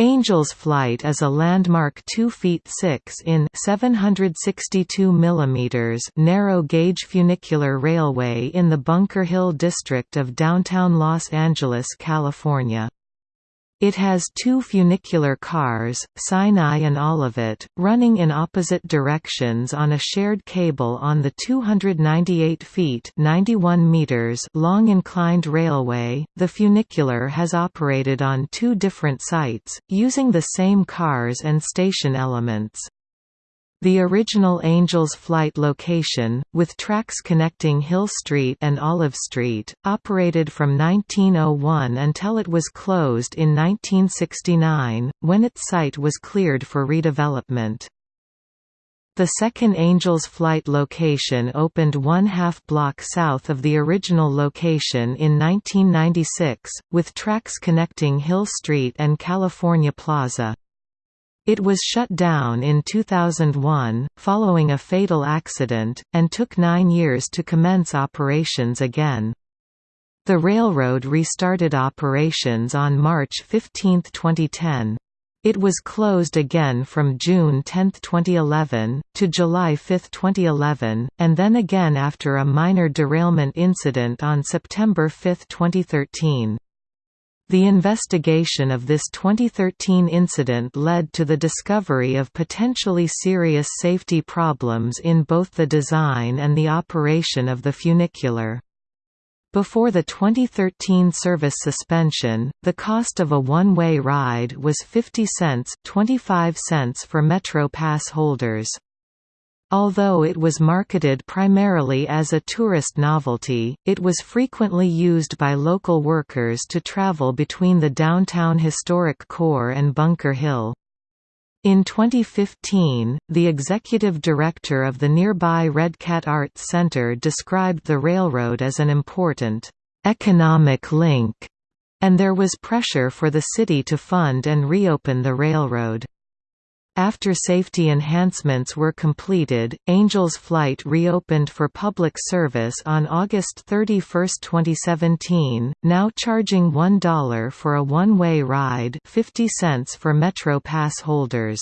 Angels Flight is a landmark 2 feet 6 in 762 mm narrow-gauge funicular railway in the Bunker Hill district of downtown Los Angeles, California. It has two funicular cars, Sinai and Olivet, running in opposite directions on a shared cable on the 298 feet (91 meters) long inclined railway. The funicular has operated on two different sites, using the same cars and station elements. The original Angels Flight location, with tracks connecting Hill Street and Olive Street, operated from 1901 until it was closed in 1969, when its site was cleared for redevelopment. The second Angels Flight location opened one half block south of the original location in 1996, with tracks connecting Hill Street and California Plaza. It was shut down in 2001, following a fatal accident, and took nine years to commence operations again. The railroad restarted operations on March 15, 2010. It was closed again from June 10, 2011, to July 5, 2011, and then again after a minor derailment incident on September 5, 2013. The investigation of this 2013 incident led to the discovery of potentially serious safety problems in both the design and the operation of the funicular. Before the 2013 service suspension, the cost of a one-way ride was 50 cents 25 cents for Metro Pass holders. Although it was marketed primarily as a tourist novelty, it was frequently used by local workers to travel between the downtown historic core and Bunker Hill. In 2015, the executive director of the nearby Redcat Arts Center described the railroad as an important economic link, and there was pressure for the city to fund and reopen the railroad. After safety enhancements were completed, Angels Flight reopened for public service on August 31, 2017, now charging $1 for a one-way ride 50 cents for Metro Pass holders.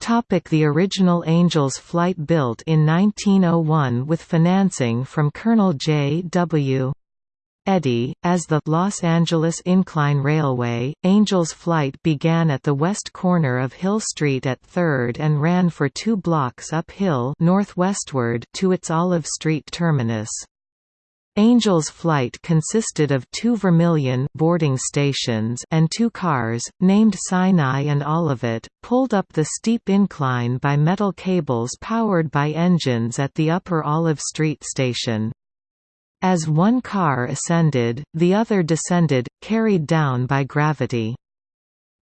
Topic the original Angels Flight built in 1901 with financing from Colonel J. W. Eddy, as the Los Angeles Incline Railway, Angels Flight began at the west corner of Hill Street at 3rd and ran for two blocks uphill northwestward to its Olive Street terminus. Angels Flight consisted of two Vermilion boarding stations and two cars, named Sinai and Olivet, pulled up the steep incline by metal cables powered by engines at the upper Olive Street station. As one car ascended, the other descended, carried down by gravity.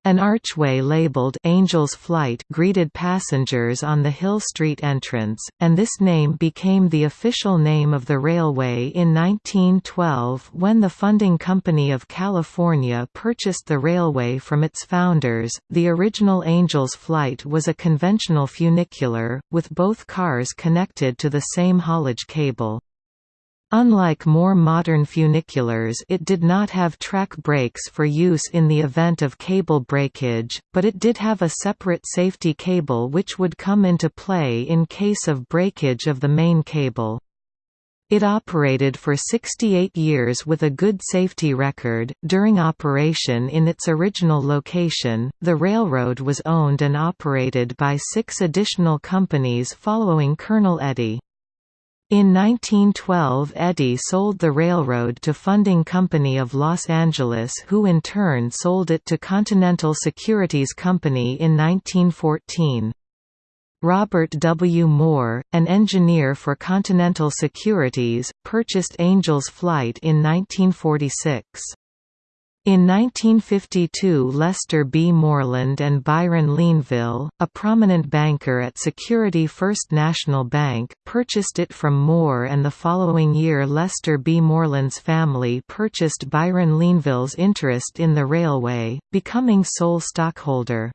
An archway labeled Angel's Flight greeted passengers on the Hill Street entrance, and this name became the official name of the railway in 1912 when the Funding Company of California purchased the railway from its founders. The original Angel's Flight was a conventional funicular, with both cars connected to the same haulage cable. Unlike more modern funiculars it did not have track brakes for use in the event of cable breakage, but it did have a separate safety cable which would come into play in case of breakage of the main cable. It operated for 68 years with a good safety record. During operation in its original location, the railroad was owned and operated by six additional companies following Colonel Eddy. In 1912 Eddy sold the railroad to Funding Company of Los Angeles who in turn sold it to Continental Securities Company in 1914. Robert W. Moore, an engineer for Continental Securities, purchased Angels Flight in 1946. In 1952 Lester B. Moreland and Byron Leanville, a prominent banker at Security First National Bank, purchased it from Moore and the following year Lester B. Moreland's family purchased Byron Leanville's interest in the railway, becoming sole stockholder.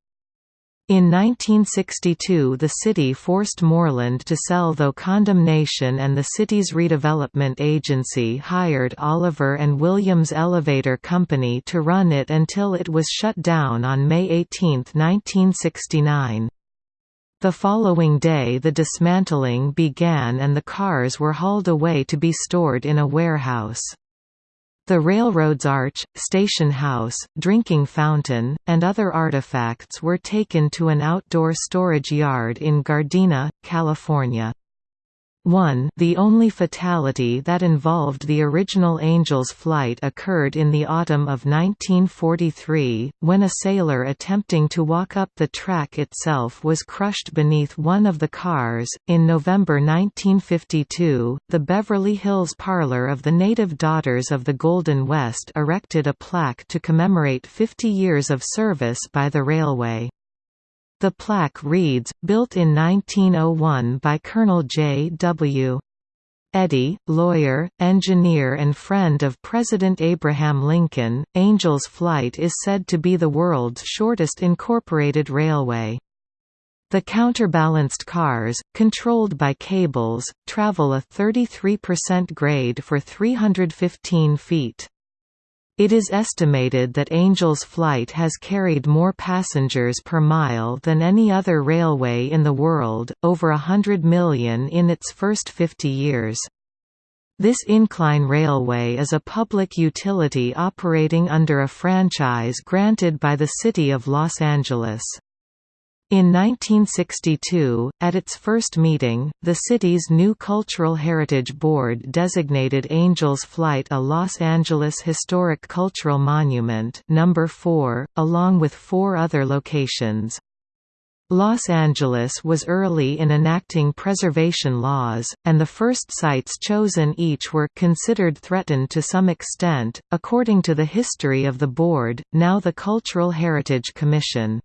In 1962 the city forced Moreland to sell though condemnation and the city's redevelopment agency hired Oliver and Williams Elevator Company to run it until it was shut down on May 18, 1969. The following day the dismantling began and the cars were hauled away to be stored in a warehouse. The railroad's arch, station house, drinking fountain, and other artifacts were taken to an outdoor storage yard in Gardena, California. 1 The only fatality that involved the original Angel's flight occurred in the autumn of 1943, when a sailor attempting to walk up the track itself was crushed beneath one of the cars. In November 1952, the Beverly Hills Parlor of the Native Daughters of the Golden West erected a plaque to commemorate 50 years of service by the railway. The plaque reads, built in 1901 by Colonel J. W. Eddy, lawyer, engineer and friend of President Abraham Lincoln, Angel's Flight is said to be the world's shortest incorporated railway. The counterbalanced cars, controlled by cables, travel a 33% grade for 315 feet. It is estimated that Angel's Flight has carried more passengers per mile than any other railway in the world, over a hundred million in its first 50 years. This incline railway is a public utility operating under a franchise granted by the City of Los Angeles. In 1962, at its first meeting, the city's new Cultural Heritage Board designated Angel's Flight a Los Angeles Historic Cultural Monument number 4, along with four other locations. Los Angeles was early in enacting preservation laws, and the first sites chosen each were considered threatened to some extent, according to the history of the board, now the Cultural Heritage Commission.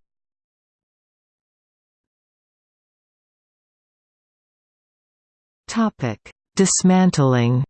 Topic: Dismantling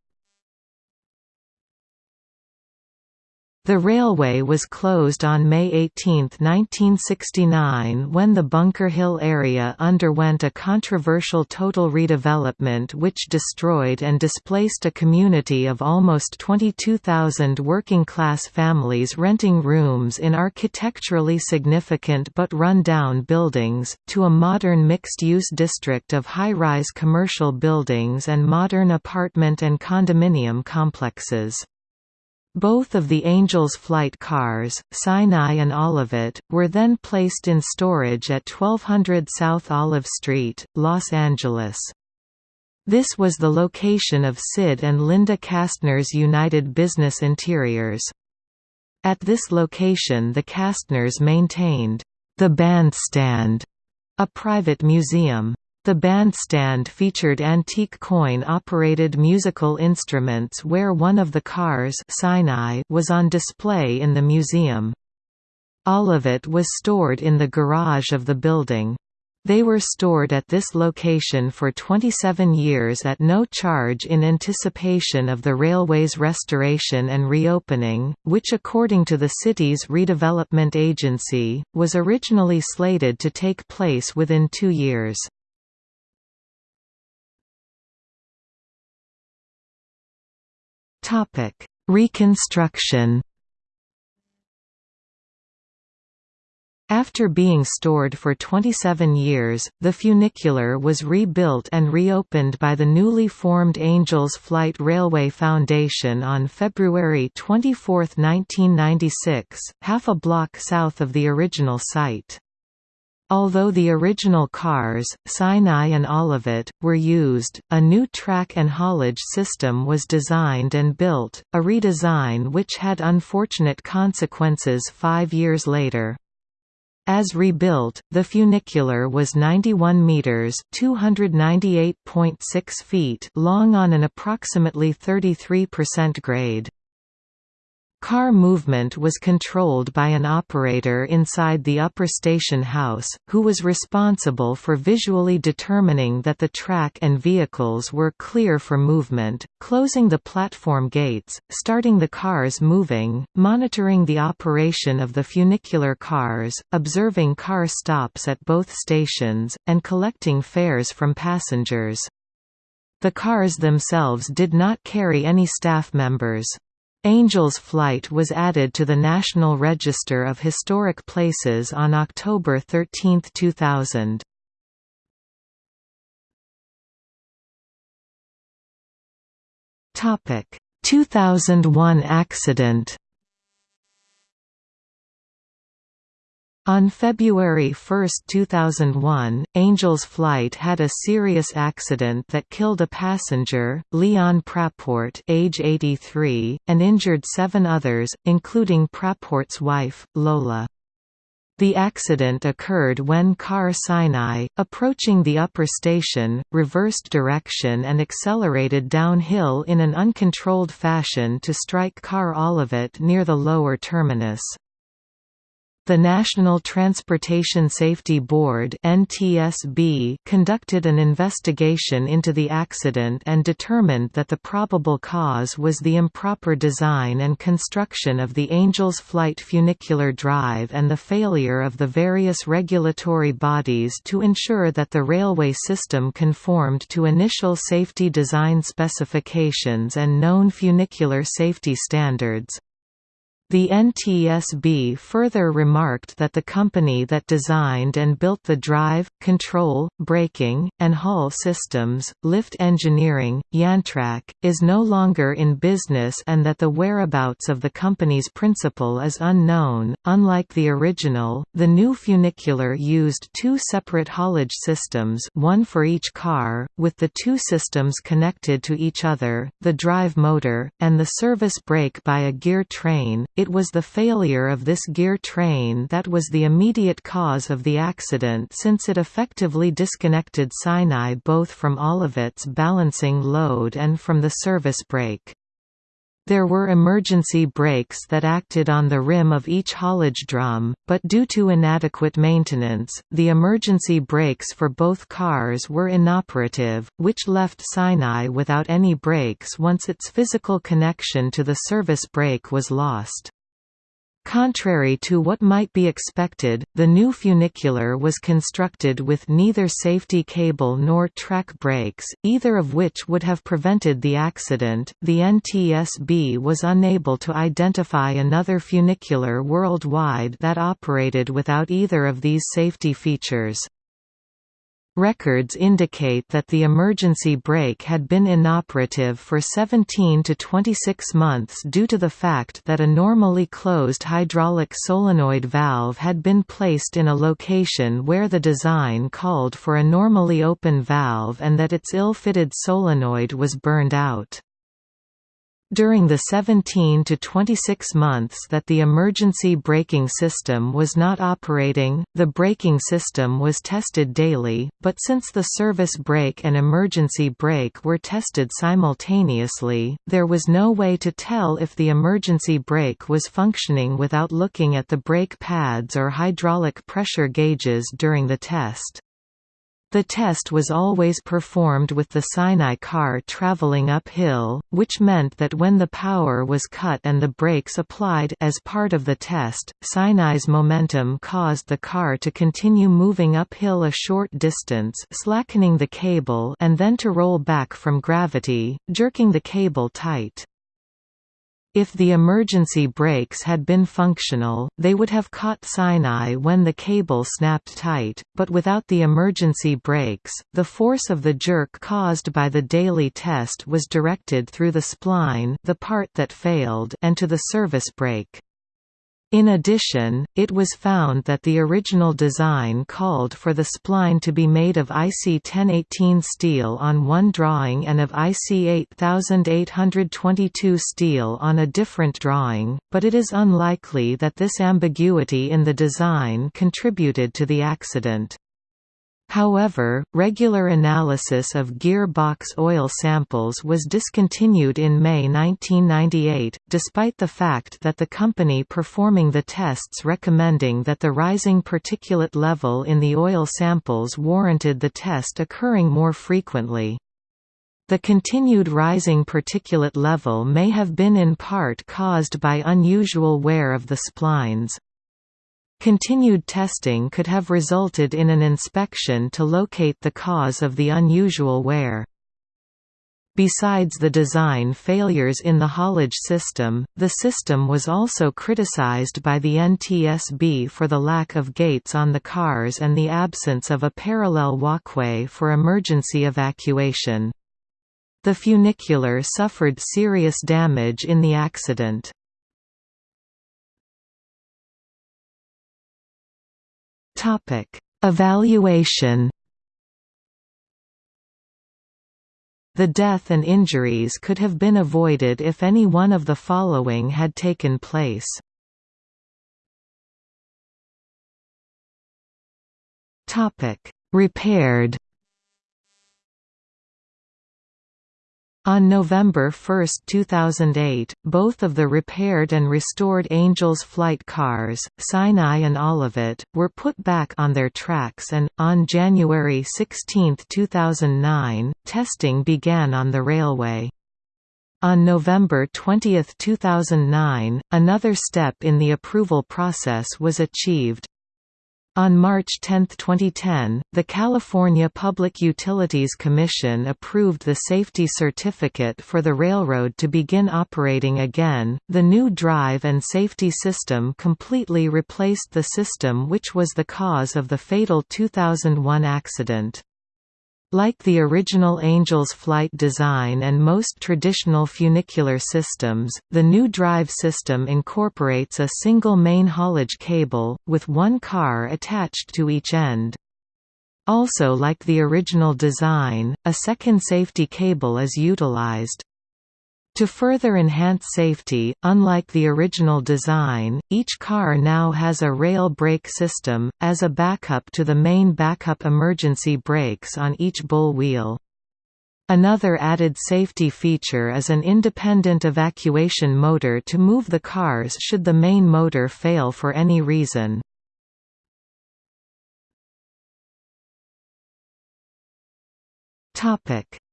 The railway was closed on May 18, 1969 when the Bunker Hill area underwent a controversial total redevelopment which destroyed and displaced a community of almost 22,000 working-class families renting rooms in architecturally significant but run-down buildings, to a modern mixed-use district of high-rise commercial buildings and modern apartment and condominium complexes. Both of the Angels flight cars, Sinai and Olivet, were then placed in storage at 1200 South Olive Street, Los Angeles. This was the location of Sid and Linda Kastner's United Business Interiors. At this location the Kastners maintained, "...the Bandstand", a private museum. The bandstand featured antique coin-operated musical instruments where one of the cars Sinai was on display in the museum. All of it was stored in the garage of the building. They were stored at this location for 27 years at no charge in anticipation of the railway's restoration and reopening, which according to the city's redevelopment agency, was originally slated to take place within two years. Topic: Reconstruction. After being stored for 27 years, the funicular was rebuilt and reopened by the newly formed Angels Flight Railway Foundation on February 24, 1996, half a block south of the original site. Although the original cars, Sinai and Olivet, were used, a new track and haulage system was designed and built, a redesign which had unfortunate consequences five years later. As rebuilt, the funicular was 91 meters (298.6 feet) long on an approximately 33% grade. Car movement was controlled by an operator inside the upper station house, who was responsible for visually determining that the track and vehicles were clear for movement, closing the platform gates, starting the cars moving, monitoring the operation of the funicular cars, observing car stops at both stations, and collecting fares from passengers. The cars themselves did not carry any staff members. Angels Flight was added to the National Register of Historic Places on October 13, 2000. Topic: 2001 accident. On February 1, 2001, Angels Flight had a serious accident that killed a passenger, Leon Praport age 83, and injured seven others, including Praport's wife, Lola. The accident occurred when Car Sinai, approaching the upper station, reversed direction and accelerated downhill in an uncontrolled fashion to strike Car Olivet near the lower terminus. The National Transportation Safety Board (NTSB) conducted an investigation into the accident and determined that the probable cause was the improper design and construction of the Angels Flight funicular drive and the failure of the various regulatory bodies to ensure that the railway system conformed to initial safety design specifications and known funicular safety standards. The NTSB further remarked that the company that designed and built the drive, control, braking, and hull systems, Lift Engineering, Yantrak, is no longer in business and that the whereabouts of the company's principal is unknown. Unlike the original, the new funicular used two separate haulage systems, one for each car, with the two systems connected to each other, the drive motor, and the service brake by a gear train it was the failure of this gear train that was the immediate cause of the accident since it effectively disconnected Sinai both from Olivet's balancing load and from the service brake. There were emergency brakes that acted on the rim of each haulage drum, but due to inadequate maintenance, the emergency brakes for both cars were inoperative, which left Sinai without any brakes once its physical connection to the service brake was lost. Contrary to what might be expected, the new funicular was constructed with neither safety cable nor track brakes, either of which would have prevented the accident. The NTSB was unable to identify another funicular worldwide that operated without either of these safety features. Records indicate that the emergency brake had been inoperative for 17 to 26 months due to the fact that a normally closed hydraulic solenoid valve had been placed in a location where the design called for a normally open valve and that its ill-fitted solenoid was burned out. During the 17 to 26 months that the emergency braking system was not operating, the braking system was tested daily, but since the service brake and emergency brake were tested simultaneously, there was no way to tell if the emergency brake was functioning without looking at the brake pads or hydraulic pressure gauges during the test. The test was always performed with the Sinai car traveling uphill, which meant that when the power was cut and the brakes applied as part of the test, Sinai's momentum caused the car to continue moving uphill a short distance slackening the cable and then to roll back from gravity, jerking the cable tight. If the emergency brakes had been functional, they would have caught Sinai when the cable snapped tight, but without the emergency brakes, the force of the jerk caused by the daily test was directed through the spline the part that failed and to the service brake. In addition, it was found that the original design called for the spline to be made of AISI 1018 steel on one drawing and of AISI 8822 steel on a different drawing, but it is unlikely that this ambiguity in the design contributed to the accident. However, regular analysis of gearbox oil samples was discontinued in May 1998, despite the fact that the company performing the tests recommending that the rising particulate level in the oil samples warranted the test occurring more frequently. The continued rising particulate level may have been in part caused by unusual wear of the splines. Continued testing could have resulted in an inspection to locate the cause of the unusual wear. Besides the design failures in the haulage system, the system was also criticized by the NTSB for the lack of gates on the cars and the absence of a parallel walkway for emergency evacuation. The funicular suffered serious damage in the accident. Topic: Evaluation. The death and injuries could have been avoided if any one of the following had taken place. Repaired. On November 1, 2008, both of the repaired and restored Angels flight cars, Sinai and Olivet, were put back on their tracks and, on January 16, 2009, testing began on the railway. On November 20, 2009, another step in the approval process was achieved, on March 10, 2010, the California Public Utilities Commission approved the safety certificate for the railroad to begin operating again. The new drive and safety system completely replaced the system which was the cause of the fatal 2001 accident. Like the original Angels flight design and most traditional funicular systems, the new drive system incorporates a single main haulage cable, with one car attached to each end. Also like the original design, a second safety cable is utilized. To further enhance safety, unlike the original design, each car now has a rail brake system, as a backup to the main backup emergency brakes on each bull wheel. Another added safety feature is an independent evacuation motor to move the cars should the main motor fail for any reason.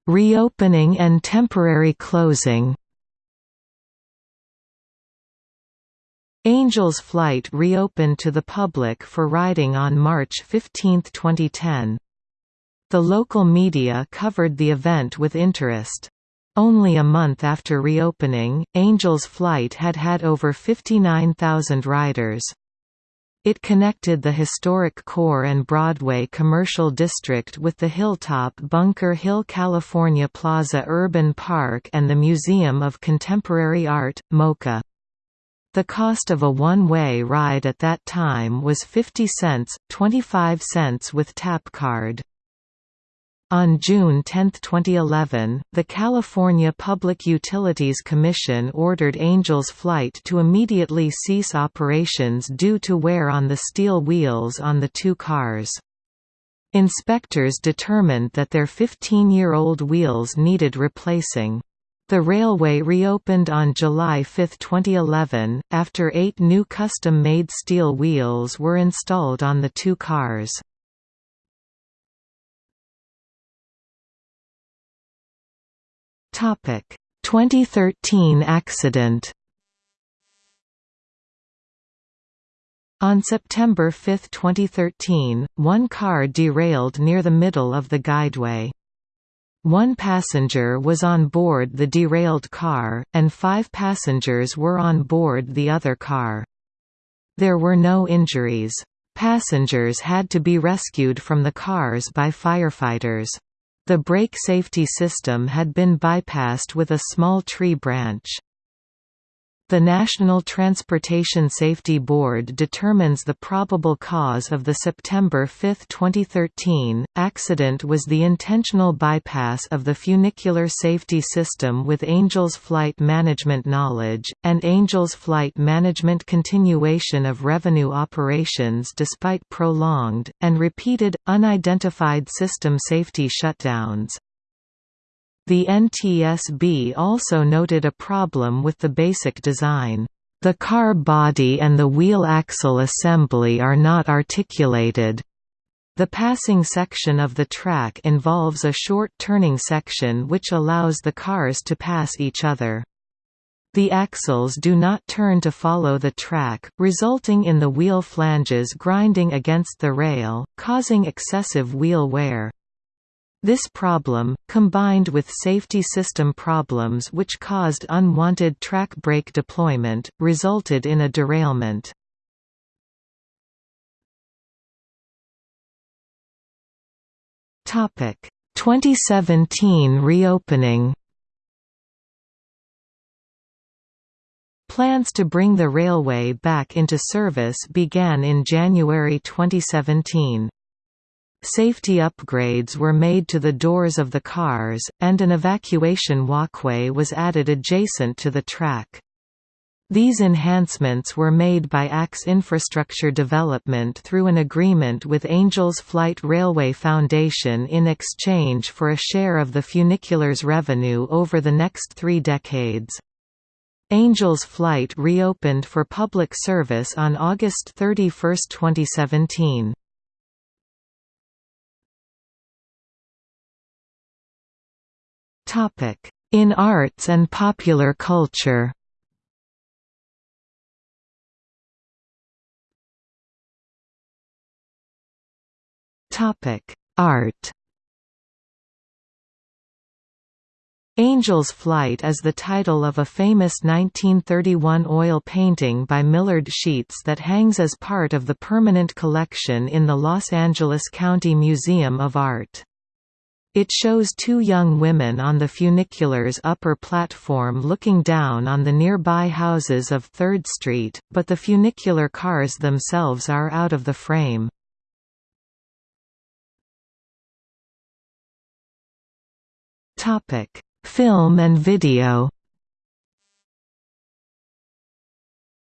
Reopening and temporary closing Angels Flight reopened to the public for riding on March 15, 2010. The local media covered the event with interest. Only a month after reopening, Angels Flight had had over 59,000 riders. It connected the historic Core and Broadway commercial district with the hilltop Bunker Hill California Plaza Urban Park and the Museum of Contemporary Art, MoCA. The cost of a one-way ride at that time was 50 cents, 25 cents with tap card. On June 10, 2011, the California Public Utilities Commission ordered Angels Flight to immediately cease operations due to wear on the steel wheels on the two cars. Inspectors determined that their 15-year-old wheels needed replacing. The railway reopened on July 5, 2011, after eight new custom-made steel wheels were installed on the two cars. 2013 accident On September 5, 2013, one car derailed near the middle of the guideway. One passenger was on board the derailed car, and five passengers were on board the other car. There were no injuries. Passengers had to be rescued from the cars by firefighters. The brake safety system had been bypassed with a small tree branch. The National Transportation Safety Board determines the probable cause of the September 5, 2013, accident was the intentional bypass of the funicular safety system with Angels Flight Management knowledge, and Angels Flight Management continuation of revenue operations despite prolonged, and repeated, unidentified system safety shutdowns. The NTSB also noted a problem with the basic design. The car body and the wheel axle assembly are not articulated. The passing section of the track involves a short turning section which allows the cars to pass each other. The axles do not turn to follow the track, resulting in the wheel flanges grinding against the rail, causing excessive wheel wear. This problem, combined with safety system problems which caused unwanted track brake deployment, resulted in a derailment. Topic: 2017 reopening. Plans to bring the railway back into service began in January 2017. Safety upgrades were made to the doors of the cars, and an evacuation walkway was added adjacent to the track. These enhancements were made by AX Infrastructure Development through an agreement with Angels Flight Railway Foundation in exchange for a share of the funicular's revenue over the next three decades. Angels Flight reopened for public service on August 31, 2017. In arts and popular culture Art Angel's Flight is the title of a famous 1931 oil painting by Millard Sheets that hangs as part of the permanent collection in the Los Angeles County Museum of Art. It shows two young women on the funicular's upper platform looking down on the nearby houses of 3rd Street, but the funicular cars themselves are out of the frame. Film and video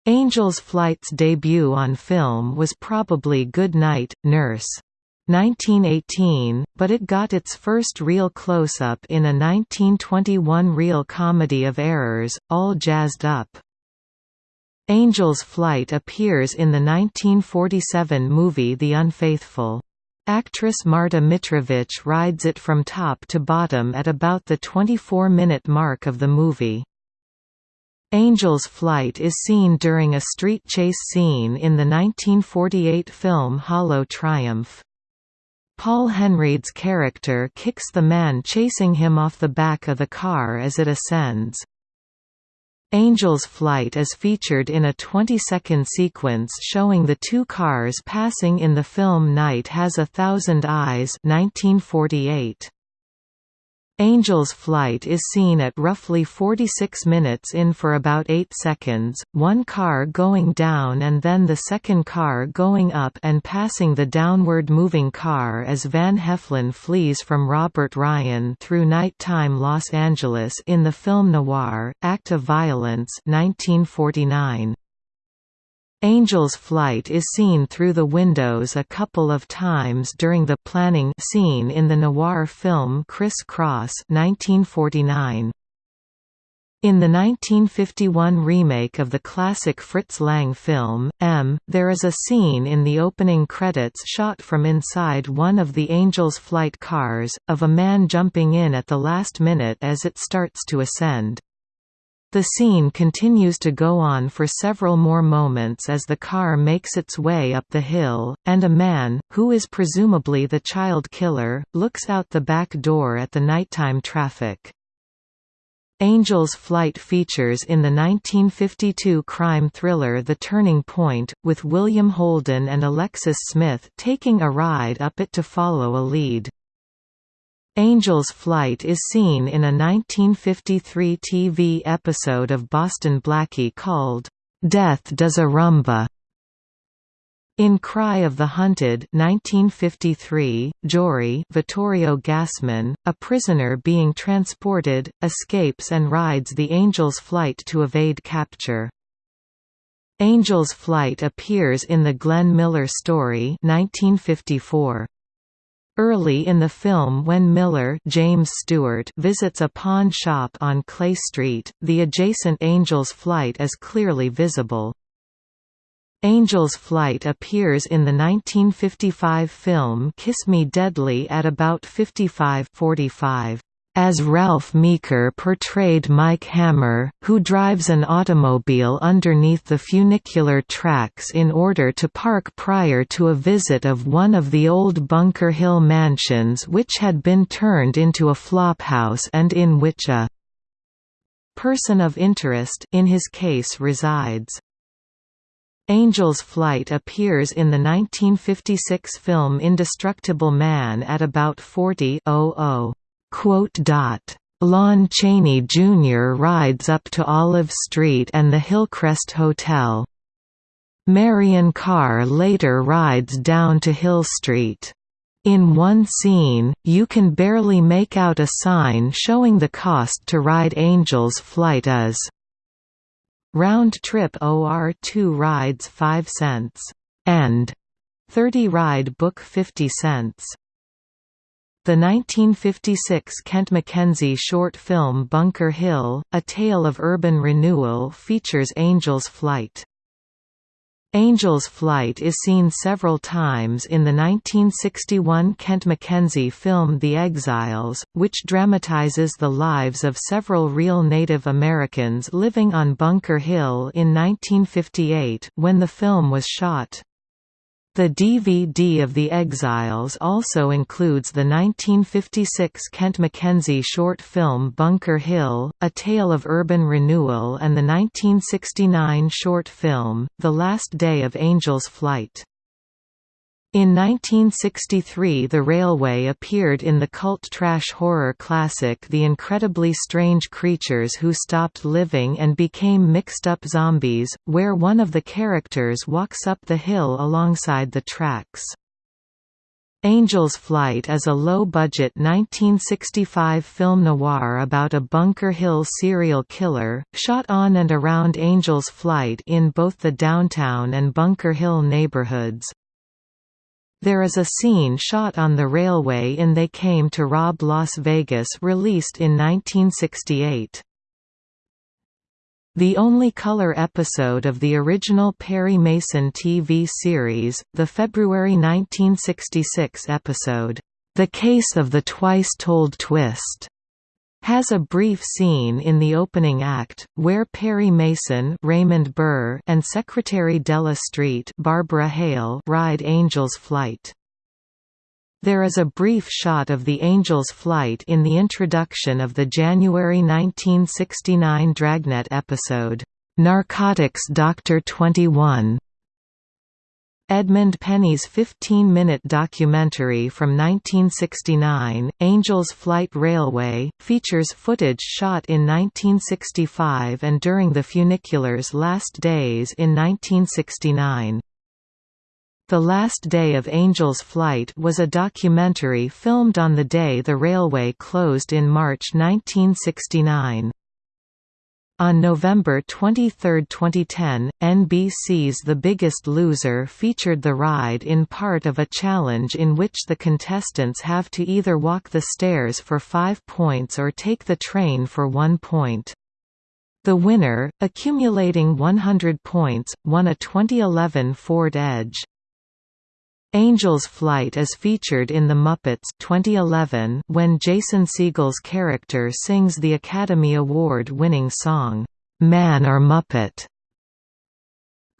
Angel's Flight's debut on film was probably Good Night, Nurse. 1918, but it got its first real close-up in a 1921 reel comedy of errors, All Jazzed Up. Angel's Flight appears in the 1947 movie The Unfaithful. Actress Marta Mitrovich rides it from top to bottom at about the 24-minute mark of the movie. Angel's Flight is seen during a street chase scene in the 1948 film Hollow Triumph. Paul Henreid's character kicks the man chasing him off the back of the car as it ascends. Angel's Flight is featured in a 20-second sequence showing the two cars passing in the film Night Has a Thousand Eyes 1948. Angel's flight is seen at roughly 46 minutes in for about 8 seconds, one car going down and then the second car going up and passing the downward moving car as Van Heflin flees from Robert Ryan through nighttime Los Angeles in the film noir, Act of Violence 1949. Angel's flight is seen through the windows a couple of times during the planning scene in the noir film Criss Cross 1949. In the 1951 remake of the classic Fritz Lang film, M, there is a scene in the opening credits shot from inside one of the Angel's flight cars, of a man jumping in at the last minute as it starts to ascend. The scene continues to go on for several more moments as the car makes its way up the hill, and a man, who is presumably the child killer, looks out the back door at the nighttime traffic. Angel's Flight features in the 1952 crime thriller The Turning Point, with William Holden and Alexis Smith taking a ride up it to follow a lead. Angel's Flight is seen in a 1953 TV episode of Boston Blackie called, "'Death Does a Rumba' In Cry of the Hunted 1953, Jory Vittorio Gassman, a prisoner being transported, escapes and rides the Angel's Flight to evade capture. Angel's Flight appears in the Glenn Miller story 1954. Early in the film when Miller James Stewart visits a pawn shop on Clay Street, the adjacent Angel's Flight is clearly visible. Angel's Flight appears in the 1955 film Kiss Me Deadly at about 55:45 as Ralph Meeker portrayed Mike Hammer, who drives an automobile underneath the funicular tracks in order to park prior to a visit of one of the old Bunker Hill mansions which had been turned into a flophouse and in which a person of interest in his case resides. Angel's Flight appears in the 1956 film Indestructible Man at about 40:00. Lon Chaney Jr. rides up to Olive Street and the Hillcrest Hotel. Marian Carr later rides down to Hill Street. In one scene, you can barely make out a sign showing the cost to ride Angel's Flight as round trip OR2 rides 5 cents and 30 ride book 50 cents. The 1956 Kent Mackenzie short film Bunker Hill, A Tale of Urban Renewal features Angel's Flight. Angel's Flight is seen several times in the 1961 Kent Mackenzie film The Exiles, which dramatizes the lives of several real Native Americans living on Bunker Hill in 1958 when the film was shot. The DVD of The Exiles also includes the 1956 Kent Mackenzie short film Bunker Hill, A Tale of Urban Renewal and the 1969 short film, The Last Day of Angel's Flight. In 1963 the railway appeared in the cult trash horror classic The Incredibly Strange Creatures Who Stopped Living and Became Mixed Up Zombies, where one of the characters walks up the hill alongside the tracks. Angel's Flight is a low-budget 1965 film noir about a Bunker Hill serial killer, shot on and around Angel's Flight in both the downtown and Bunker Hill neighborhoods. There is a scene shot on the railway in They Came to Rob Las Vegas released in 1968. The only color episode of the original Perry Mason TV series, the February 1966 episode, The Case of the Twice Told Twist, has a brief scene in the opening act, where Perry Mason Raymond Burr and Secretary Della Street Barbara Hale ride Angel's Flight. There is a brief shot of the Angel's Flight in the introduction of the January 1969 Dragnet episode, "'Narcotics Doctor 21' Edmund Penny's 15-minute documentary from 1969, Angel's Flight Railway, features footage shot in 1965 and during the funicular's last days in 1969. The Last Day of Angel's Flight was a documentary filmed on the day the railway closed in March 1969. On November 23, 2010, NBC's The Biggest Loser featured the ride in part of a challenge in which the contestants have to either walk the stairs for five points or take the train for one point. The winner, accumulating 100 points, won a 2011 Ford Edge. Angel's Flight is featured in The Muppets 2011 when Jason Segel's character sings the Academy Award-winning song, "'Man or Muppet'".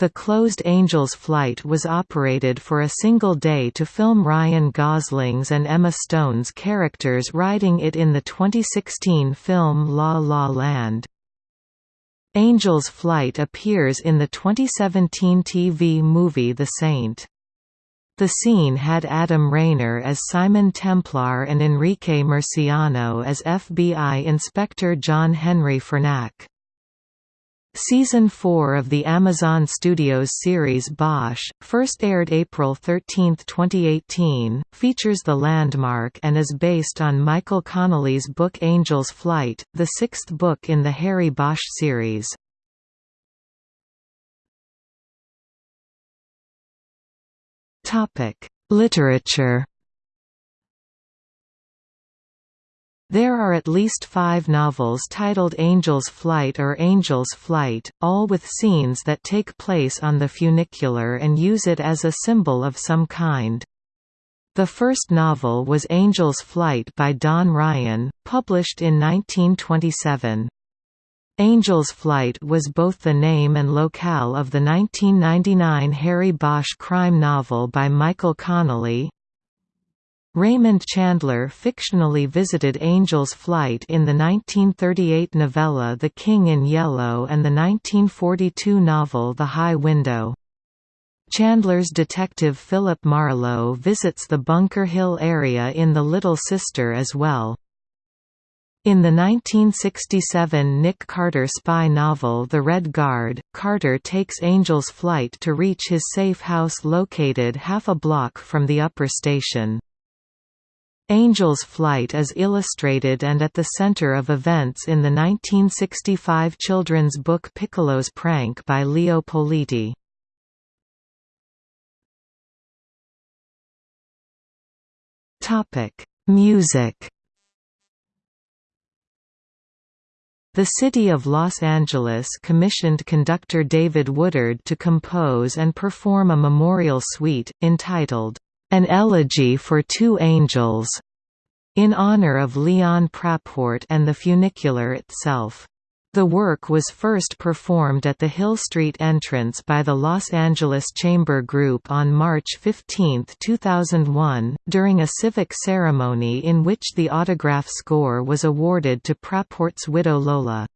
The closed Angel's Flight was operated for a single day to film Ryan Gosling's and Emma Stone's characters riding it in the 2016 film La La Land. Angel's Flight appears in the 2017 TV movie The Saint. The scene had Adam Rayner as Simon Templar and Enrique Murciano as FBI Inspector John Henry Fernac. Season 4 of the Amazon Studios series Bosch, first aired April 13, 2018, features the landmark and is based on Michael Connelly's book Angel's Flight, the sixth book in the Harry Bosch series. Literature There are at least five novels titled Angel's Flight or Angel's Flight, all with scenes that take place on the funicular and use it as a symbol of some kind. The first novel was Angel's Flight by Don Ryan, published in 1927. Angel's Flight was both the name and locale of the 1999 Harry Bosch crime novel by Michael Connelly, Raymond Chandler fictionally visited Angel's Flight in the 1938 novella The King in Yellow and the 1942 novel The High Window. Chandler's detective Philip Marlowe visits the Bunker Hill area in The Little Sister as well. In the 1967 Nick Carter spy novel The Red Guard, Carter takes Angel's Flight to reach his safe house located half a block from the upper station. Angel's Flight is illustrated and at the center of events in the 1965 children's book Piccolo's Prank by Leo Politi. Music The City of Los Angeles commissioned conductor David Woodard to compose and perform a memorial suite, entitled, an Elegy for Two Angels, in honor of Leon Praport and the funicular itself. The work was first performed at the Hill Street entrance by the Los Angeles Chamber Group on March 15, 2001, during a civic ceremony in which the autograph score was awarded to Praport's widow Lola.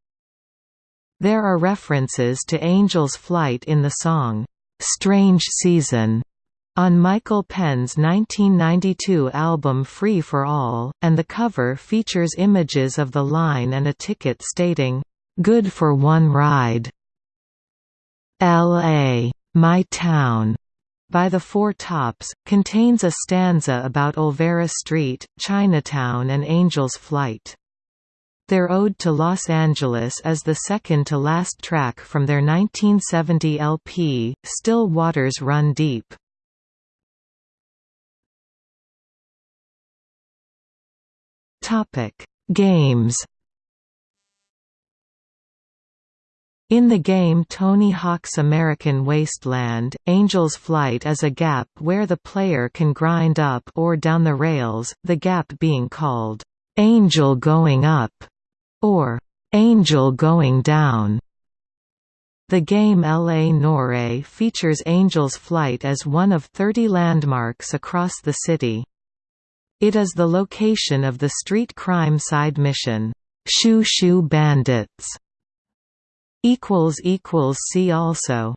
There are references to Angel's Flight in the song, "'Strange Season' on Michael Penn's 1992 album Free for All, and the cover features images of the line and a ticket stating, "'Good for one ride'". L.A. My Town by the Four Tops, contains a stanza about Olvera Street, Chinatown and Angel's Flight. Their Ode to Los Angeles is the second-to-last track from their 1970 LP, Still Waters Run Deep. Games. In the game Tony Hawk's American Wasteland, Angel's Flight is a gap where the player can grind up or down the rails, the gap being called, "'Angel Going Up' or "'Angel Going Down'. The game L.A. Noire features Angel's Flight as one of 30 landmarks across the city. It is the location of the street crime side mission, Shoe Shoe Bandits. See also